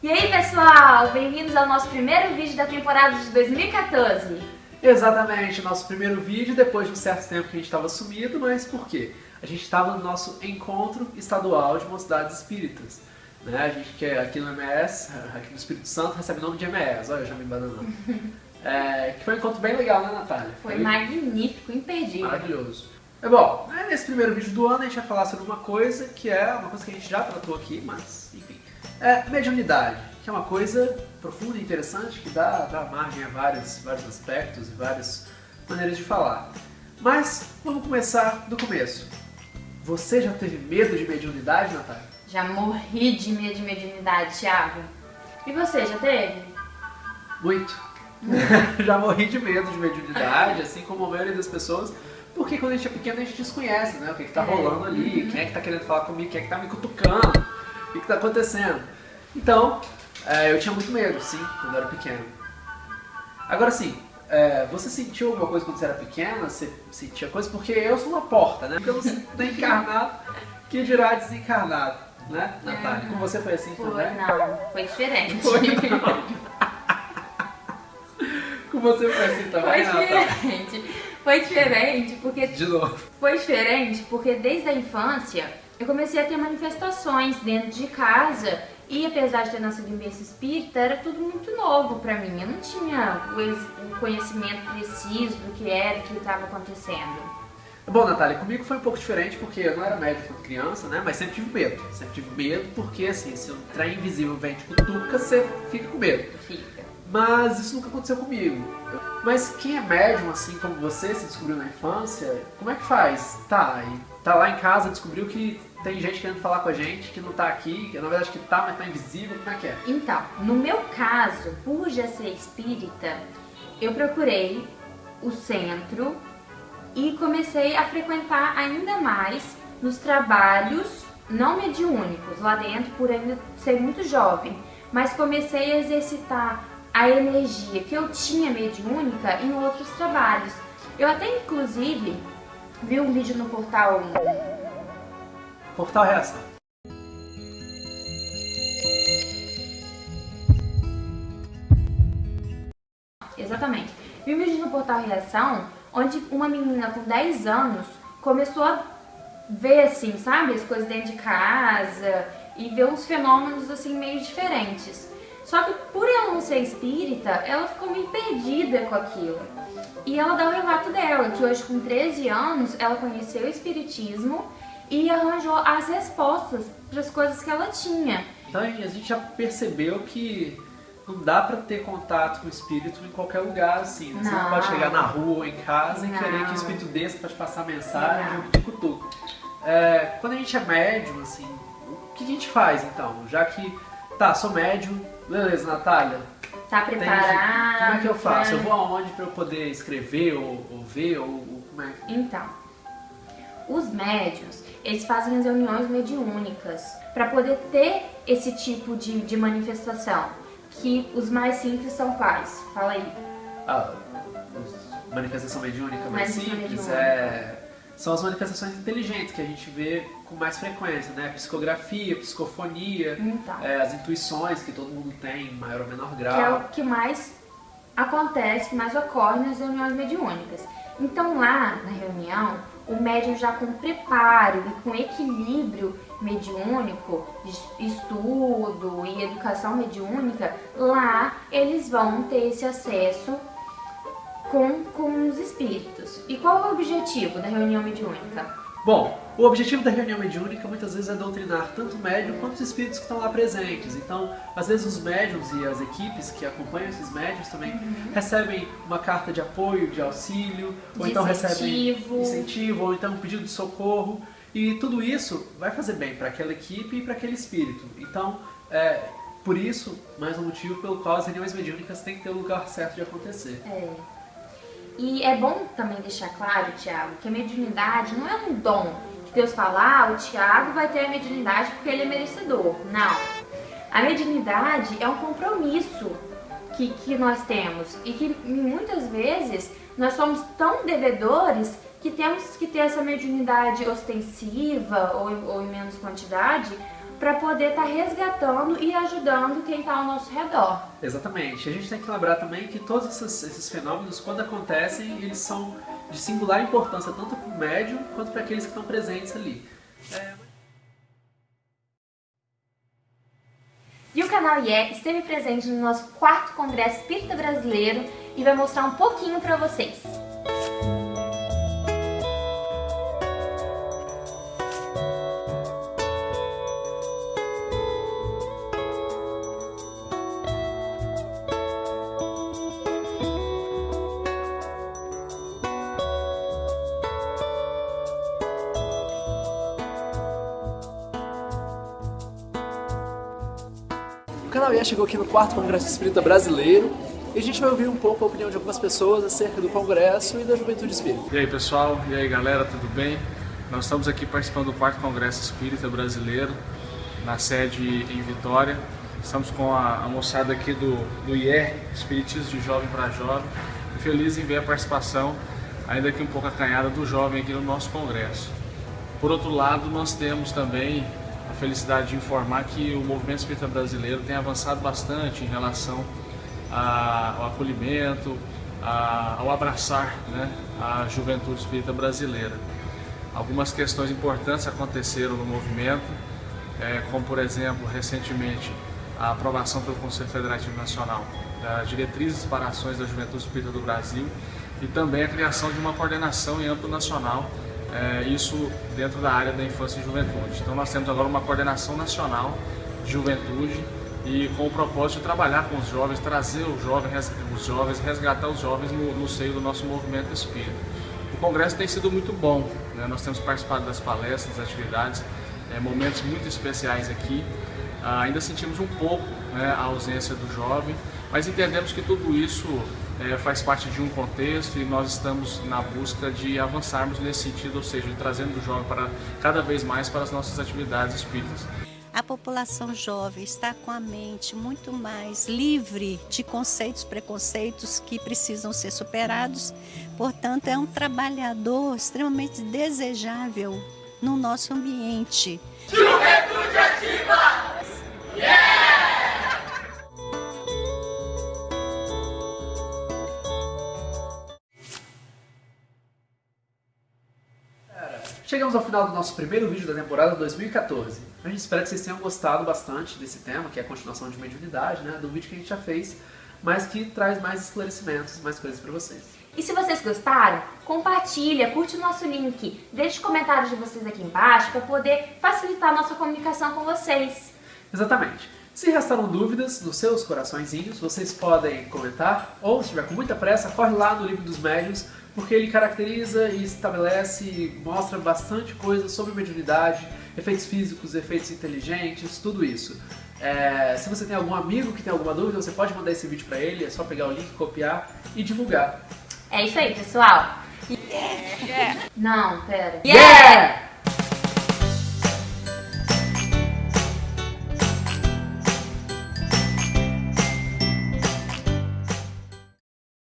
E aí pessoal, bem-vindos ao nosso primeiro vídeo da temporada de 2014. Exatamente, nosso primeiro vídeo depois de um certo tempo que a gente estava sumido, mas por quê? A gente estava no nosso encontro estadual de mocidades espíritas. Né? A gente que é aqui no MS, aqui no Espírito Santo, recebe o nome de MS, olha, eu já me bananando. É, que foi um encontro bem legal, né Natália? Foi, magnífico, imperdível. Maravilhoso. É bom, nesse primeiro vídeo do ano a gente vai falar sobre uma coisa que é uma coisa que a gente já tratou aqui, mas enfim. É mediunidade, que é uma coisa profunda e interessante que dá, dá margem a vários, vários aspectos e várias maneiras de falar. Mas vamos começar do começo. Você já teve medo de mediunidade, Natália? Já morri de medo de mediunidade, Thiago. E você, já teve? Muito. já morri de medo de mediunidade, assim como a maioria das pessoas, porque quando a gente é pequeno a gente desconhece, né? O que, que tá É. rolando ali, quem é que tá querendo falar comigo, quem é que tá me cutucando, o que, que tá acontecendo. Então, é, eu tinha muito medo, sim, quando eu era pequeno. Agora sim, é, você sentiu alguma coisa quando você era pequena? Você sentia coisa? Porque eu sou uma porta, né? Porque eu não sinto nem encarnado, que dirá desencarnado, né, Natália? Com você foi assim Foi, também? não, foi diferente. Foi, não. Com você foi assim também, Foi Natália? diferente. Foi diferente porque De novo. Foi diferente porque desde a infância eu comecei a ter manifestações dentro de casa e apesar de ter nascido em berço espírita, era tudo muito novo pra mim. Eu não tinha o o conhecimento preciso do que era, do que estava acontecendo. Bom, Natália, comigo foi um pouco diferente porque eu não era médico quando criança, né? Mas sempre tive medo. Sempre tive medo porque, assim, se um trem invisível vem te cutuca, você fica com medo. Fica. Mas isso nunca aconteceu comigo. Mas quem é médium, assim como você, se descobriu na infância, como é que faz? Tá, e tá lá em casa, descobriu que tem gente querendo falar com a gente, que não tá aqui, que na verdade que tá, mas tá invisível, como é que é? Então, no meu caso, por já ser espírita, eu procurei o centro e comecei a frequentar ainda mais nos trabalhos não mediúnicos lá dentro, por ainda ser muito jovem, mas comecei a exercitar a energia que eu tinha mediúnica em outros trabalhos. Eu até inclusive vi um vídeo no portal Portal Reação. Exatamente. Vi vídeo no portal Reação, onde uma menina com 10 anos começou a ver, assim, sabe, as coisas dentro de casa e ver uns fenômenos, assim, meio diferentes. Só que por ela não ser espírita, ela ficou meio perdida com aquilo. E ela dá o relato dela, que hoje com 13 anos, ela conheceu o espiritismo e arranjou as respostas para as coisas que ela tinha. Então a gente já percebeu que não dá pra ter contato com o espírito em qualquer lugar, assim. né? Você não pode chegar na rua ou em casa e Não. querer que o espírito desça pra te passar mensagem te cutuca. É, quando a gente é médium, assim, o que a gente faz então? Já que, tá, sou médium, beleza, Natália, Tá preparada? como é que eu faço? Eu vou aonde pra eu poder escrever ou, ou ver ou, ou como é? Então, os médios, eles fazem as reuniões mediúnicas para poder ter esse tipo de, de manifestação. Que os mais simples são quais? Fala aí. Ah, manifestação mediúnica mais Manifestação simples mediúnica. é, são as manifestações inteligentes que a gente vê com mais frequência, né? Psicografia, psicofonia, Então, é, as intuições que todo mundo tem, em maior ou menor que é grau. o que mais acontece, que mais ocorre nas reuniões mediúnicas. Então lá na reunião, o médium já com preparo e com equilíbrio mediúnico, estudo e educação mediúnica, lá eles vão ter esse acesso com, com os espíritos. E qual é o objetivo da reunião mediúnica? Bom, o objetivo da reunião mediúnica muitas vezes é doutrinar tanto o médium quanto os espíritos que estão lá presentes. Então, às vezes os médiums e as equipes que acompanham esses médiums também recebem uma carta de apoio, de auxílio, ou De então recebem incentivo. incentivo, ou então um pedido de socorro. E tudo isso vai fazer bem para aquela equipe e para aquele espírito. Então, é, por isso, mais um motivo pelo qual as reuniões mediúnicas têm que ter o lugar certo de acontecer. É. E é bom também deixar claro, Tiago, que a mediunidade não é um dom. Que Deus fala, ah, o Tiago vai ter a mediunidade porque ele é merecedor. Não. A mediunidade é um compromisso que, que nós temos e que muitas vezes nós somos tão devedores que temos que ter essa mediunidade ostensiva ou, ou em menos quantidade para poder estar tá resgatando e ajudando quem está ao nosso redor. Exatamente. A gente tem que lembrar também que todos esses, esses fenômenos, quando acontecem, eles são de singular importância tanto para o médium quanto para aqueles que estão presentes ali. É... E o canal IE esteve presente no nosso quarto Congresso Espírita Brasileiro e vai mostrar um pouquinho para vocês. IE chegou aqui no quarto Congresso Espírita Brasileiro e a gente vai ouvir um pouco a opinião de algumas pessoas acerca do Congresso e da Juventude Espírita. E aí pessoal, e aí galera, tudo bem? Nós estamos aqui participando do quarto Congresso Espírita Brasileiro, na sede em Vitória. Estamos com a, a moçada aqui do, do IER, Espiritismo de Jovem para Jovem, feliz em ver a participação, ainda que um pouco acanhada, do jovem aqui no nosso congresso. Por outro lado, nós temos também felicidade de informar que o movimento espírita brasileiro tem avançado bastante em relação ao acolhimento, ao abraçar né, a juventude espírita brasileira. Algumas questões importantes aconteceram no movimento, é, como por exemplo, recentemente, a aprovação pelo Conselho Federativo Nacional das diretrizes para ações da juventude espírita do Brasil e também a criação de uma coordenação em âmbito nacional é, isso dentro da área da infância e juventude. Então nós temos agora uma coordenação nacional de juventude e com o propósito de trabalhar com os jovens, trazer os jovens, os jovens resgatar os jovens no, no seio do nosso movimento espírita. O congresso tem sido muito bom, né? nós temos participado das palestras, das atividades, é, momentos muito especiais aqui. Ah, ainda sentimos um pouco né, a ausência do jovem, mas entendemos que tudo isso é, faz parte de um contexto e nós estamos na busca de avançarmos nesse sentido, ou seja, trazendo o jovem para cada vez mais para as nossas atividades espíritas. A população jovem está com a mente muito mais livre de conceitos, preconceitos que precisam ser superados. Portanto, é um trabalhador extremamente desejável no nosso ambiente. Juventude Ativa! Chegamos ao final do nosso primeiro vídeo da temporada 2014. A gente espera que vocês tenham gostado bastante desse tema, que é a continuação de mediunidade, né, do vídeo que a gente já fez, mas que traz mais esclarecimentos, mais coisas para vocês. E se vocês gostaram, compartilha, curte o nosso link, deixe comentários de vocês aqui embaixo para poder facilitar a nossa comunicação com vocês. Exatamente. Se restaram dúvidas nos seus coraçõezinhos, vocês podem comentar, ou se estiver com muita pressa, corre lá no livro dos médios, porque ele caracteriza e estabelece e mostra bastante coisa sobre mediunidade, efeitos físicos, efeitos inteligentes, tudo isso. É, se você tem algum amigo que tem alguma dúvida, você pode mandar esse vídeo para ele, é só pegar o link, copiar e divulgar. É isso aí, pessoal. Yeah. Yeah. Não, pera. yeah.